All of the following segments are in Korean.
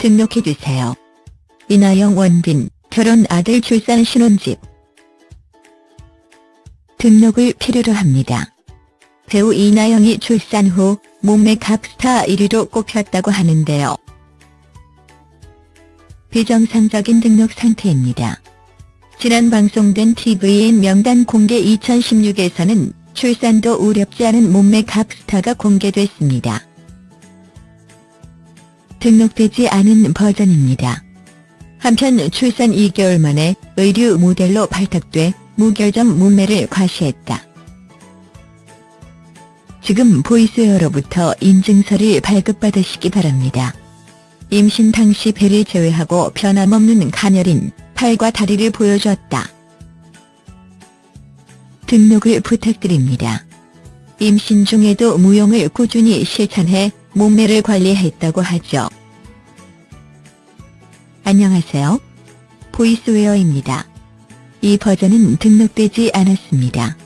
등록해주세요. 이나영 원빈, 결혼 아들 출산 신혼집. 등록을 필요로 합니다. 배우 이나영이 출산 후 몸매 갑스타 1위로 꼽혔다고 하는데요. 비정상적인 등록 상태입니다. 지난 방송된 TVN 명단 공개 2016에서는 출산도 우렵지 않은 몸매 갑스타가 공개됐습니다. 등록되지 않은 버전입니다. 한편 출산 2개월 만에 의류 모델로 발탁돼 무결점 몸매를 과시했다. 지금 보이스웨어로부터 인증서를 발급받으시기 바랍니다. 임신 당시 배를 제외하고 변함없는 가녀린 팔과 다리를 보여줬다. 등록을 부탁드립니다. 임신 중에도 무용을 꾸준히 실천해 몸매를 관리했다고 하죠. 안녕하세요. 보이스웨어입니다. 이 버전은 등록되지 않았습니다.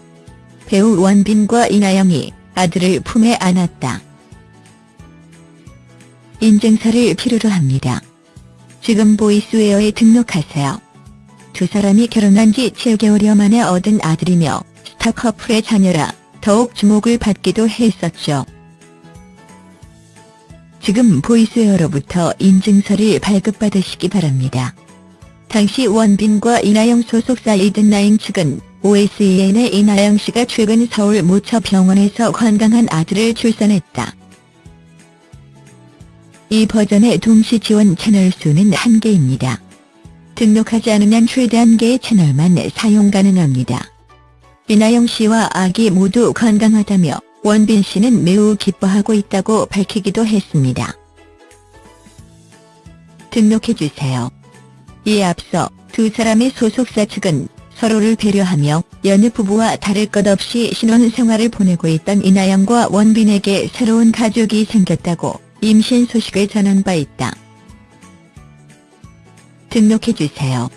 배우 원빈과 이나영이 아들을 품에 안았다. 인증서를 필요로 합니다. 지금 보이스웨어에 등록하세요. 두 사람이 결혼한 지 7개월여 만에 얻은 아들이며 스타 커플의 자녀라 더욱 주목을 받기도 했었죠. 지금 보이스웨어로부터 인증서를 발급받으시기 바랍니다. 당시 원빈과 이나영 소속사 이든나인 측은 OSEN의 이나영 씨가 최근 서울 모처병원에서 건강한 아들을 출산했다. 이 버전의 동시 지원 채널 수는 한개입니다 등록하지 않으면 최대 한개의 채널만 사용 가능합니다. 이나영 씨와 아기 모두 건강하다며 원빈 씨는 매우 기뻐하고 있다고 밝히기도 했습니다. 등록해주세요. 이에 앞서 두 사람의 소속사 측은 서로를 배려하며 연애 부부와 다를 것 없이 신혼생활을 보내고 있던 이나영과 원빈에게 새로운 가족이 생겼다고 임신 소식을 전한 바 있다. 등록해주세요.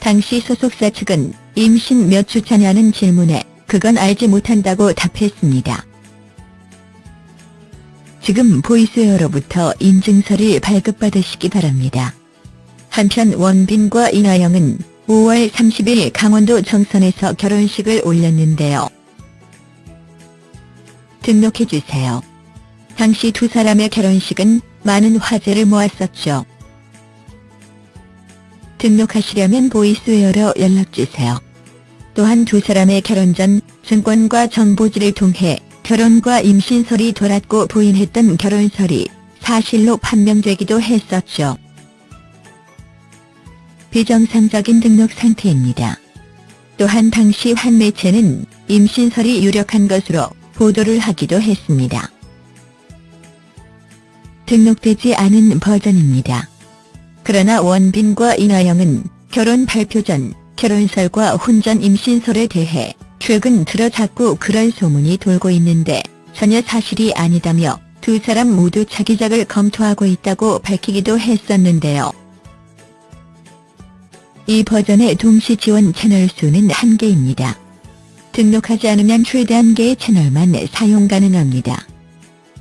당시 소속사 측은 임신 몇 주 차냐는 질문에 그건 알지 못한다고 답했습니다. 지금 보이스웨어로부터 인증서를 발급받으시기 바랍니다. 한편 원빈과 이나영은 5월 30일 강원도 정선에서 결혼식을 올렸는데요. 등록해주세요. 당시 두 사람의 결혼식은 많은 화제를 모았었죠. 등록하시려면 보이스웨어로 연락주세요. 또한 두 사람의 결혼 전 증권과 정보지를 통해 결혼과 임신설이 돌았고 부인했던 결혼설이 사실로 판명되기도 했었죠. 비정상적인 등록 상태입니다. 또한 당시 한 매체는 임신설이 유력한 것으로 보도를 하기도 했습니다. 등록되지 않은 버전입니다. 그러나 원빈과 이나영은 결혼 발표 전 결혼설과 혼전 임신설에 대해 최근 들어 자꾸 그런 소문이 돌고 있는데 전혀 사실이 아니다며 두 사람 모두 차기작을 검토하고 있다고 밝히기도 했었는데요. 이 버전의 동시 지원 채널 수는 한개입니다 등록하지 않으면 최대 한개의 채널만 사용 가능합니다.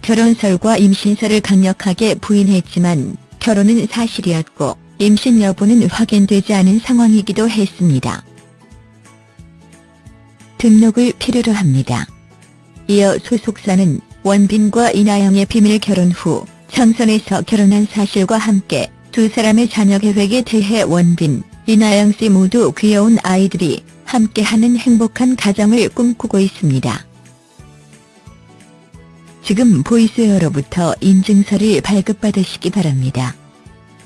결혼설과 임신설을 강력하게 부인했지만 결혼은 사실이었고 임신 여부는 확인되지 않은 상황이기도 했습니다. 등록을 필요로 합니다. 이어 소속사는 원빈과 이나영의 비밀 결혼 후 청선에서 결혼한 사실과 함께 두 사람의 자녀 계획에 대해 원빈, 이나영 씨 모두 귀여운 아이들이 함께하는 행복한 가정을 꿈꾸고 있습니다. 지금 보이스웨어로부터 인증서를 발급받으시기 바랍니다.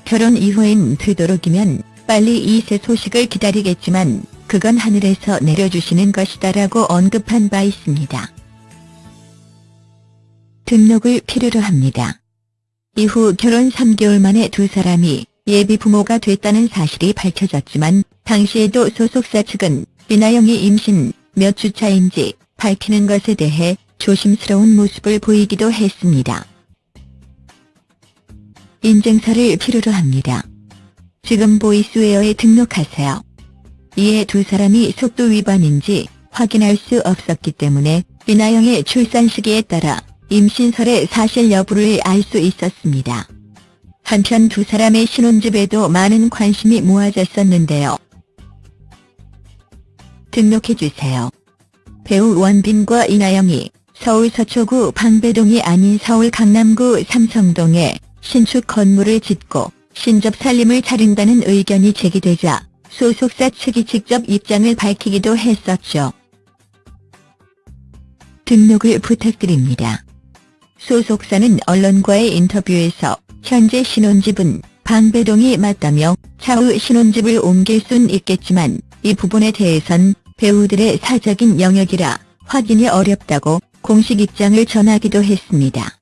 결혼 이후엔 되도록이면 빨리 이새 소식을 기다리겠지만 그건 하늘에서 내려주시는 것이다라고 언급한 바 있습니다. 등록을 필요로 합니다. 이후 결혼 3개월 만에 두 사람이 예비 부모가 됐다는 사실이 밝혀졌지만 당시에도 소속사 측은 이나영이 임신 몇 주 차인지 밝히는 것에 대해 조심스러운 모습을 보이기도 했습니다. 인증서를 필요로 합니다. 지금 보이스웨어에 등록하세요. 이에 두 사람이 속도 위반인지 확인할 수 없었기 때문에 이나영의 출산 시기에 따라 임신설의 사실 여부를 알 수 있었습니다. 한편 두 사람의 신혼집에도 많은 관심이 모아졌었는데요. 등록해주세요. 배우 원빈과 이나영이 서울 서초구 방배동이 아닌 서울 강남구 삼성동에 신축 건물을 짓고 신접 살림을 차린다는 의견이 제기되자 소속사 측이 직접 입장을 밝히기도 했었죠. 등록을 부탁드립니다. 소속사는 언론과의 인터뷰에서 현재 신혼집은 방배동이 맞다며 차후 신혼집을 옮길 순 있겠지만 이 부분에 대해선 배우들의 사적인 영역이라 확인이 어렵다고 공식 입장을 전하기도 했습니다.